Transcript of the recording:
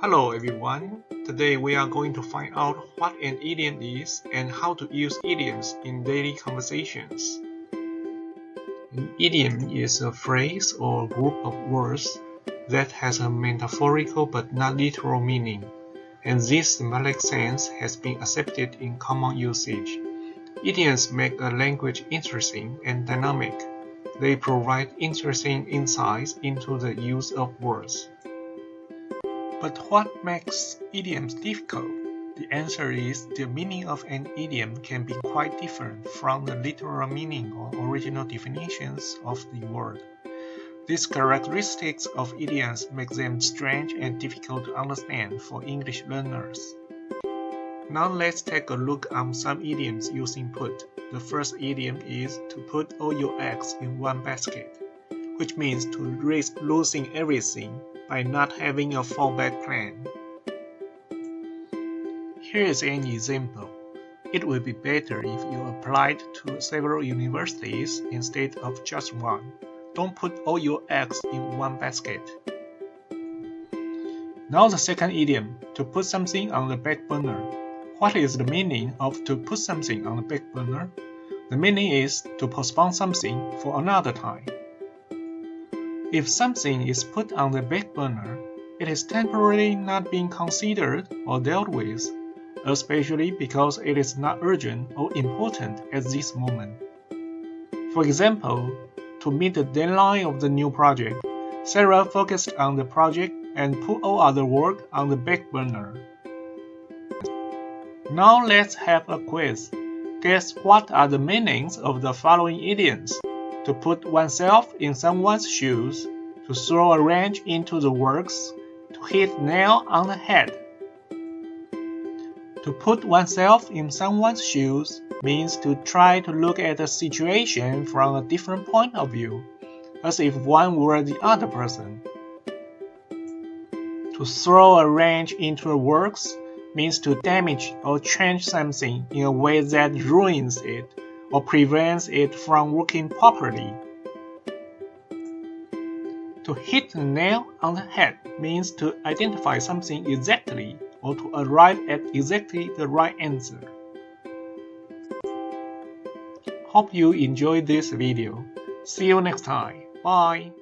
Hello everyone. Today we are going to find out what an idiom is and how to use idioms in daily conversations. An idiom is a phrase or group of words that has a metaphorical but not literal meaning, and this symbolic sense has been accepted in common usage. Idioms make a language interesting and dynamic. They provide interesting insights into the use of words. But what makes idioms difficult? The answer is the meaning of an idiom can be quite different from the literal meaning or original definitions of the word. These characteristics of idioms make them strange and difficult to understand for English learners. Now let's take a look at some idioms using put. The first idiom is to put all your eggs in one basket, which means to risk losing everything by not having a fallback plan. Here is an example. It would be better if you applied to several universities instead of just one. Don't put all your eggs in one basket. Now the second idiom, to put something on the back burner. What is the meaning of to put something on the back burner? The meaning is to postpone something for another time. If something is put on the back burner, it is temporarily not being considered or dealt with, especially because it is not urgent or important at this moment. For example, to meet the deadline of the new project, Sarah focused on the project and put all other work on the back burner. Now let's have a quiz. Guess what are the meanings of the following idioms? To put oneself in someone's shoes, to throw a wrench into the works, to hit nail on the head. To put oneself in someone's shoes means to try to look at a situation from a different point of view, as if one were the other person. To throw a wrench into a works means to damage or change something in a way that ruins it or prevents it from working properly. To hit the nail on the head means to identify something exactly or to arrive at exactly the right answer. Hope you enjoyed this video. See you next time. Bye.